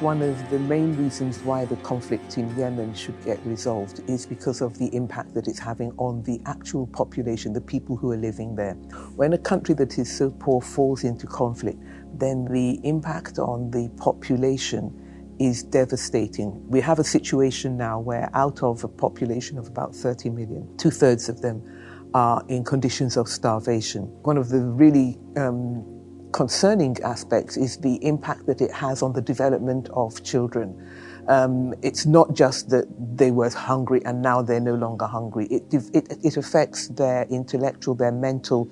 one of the main reasons why the conflict in Yemen should get resolved is because of the impact that it's having on the actual population, the people who are living there. When a country that is so poor falls into conflict, then the impact on the population is devastating. We have a situation now where out of a population of about 30 million, two thirds of them are in conditions of starvation. One of the really um, concerning aspects is the impact that it has on the development of children. Um, it's not just that they were hungry and now they're no longer hungry. It, it, it affects their intellectual, their mental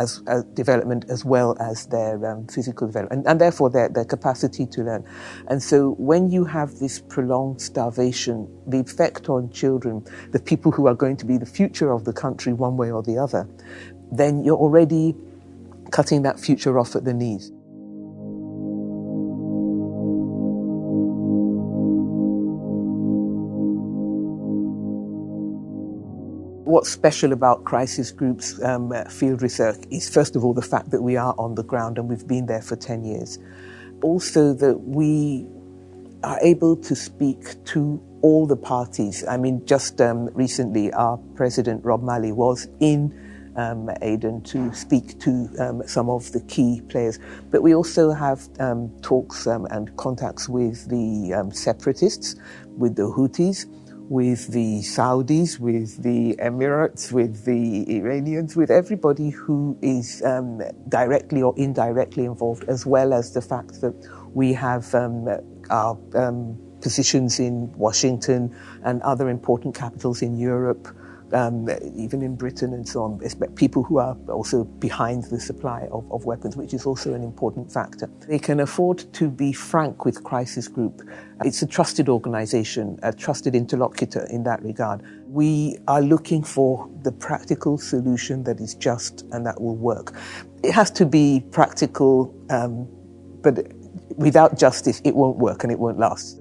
as, as development as well as their um, physical development and, and, therefore their, their capacity to learn. And so when you have this prolonged starvation, the effect on children, the people who are going to be the future of the country one way or the other, then you're already cutting that future off at the knees. What's special about crisis groups um, field research is first of all the fact that we are on the ground and we've been there for 10 years. Also that we are able to speak to all the parties. I mean, just um, recently our president, Rob Malley, was in um, Aden to speak to um, some of the key players. But we also have um, talks um, and contacts with the um, separatists, with the Houthis, with the Saudis, with the Emirates, with the Iranians, with everybody who is um, directly or indirectly involved, as well as the fact that we have our positions in Washington and other important capitals in Europe um, even in Britain and so on, people who are also behind the supply of, of, weapons, which is also an important factor. They can afford to be frank with Crisis Group. It's a trusted organization, a trusted interlocutor in that regard. We are looking for the practical solution that is just and that will work. It has to be practical, um, but without justice, it won't work and it won't last.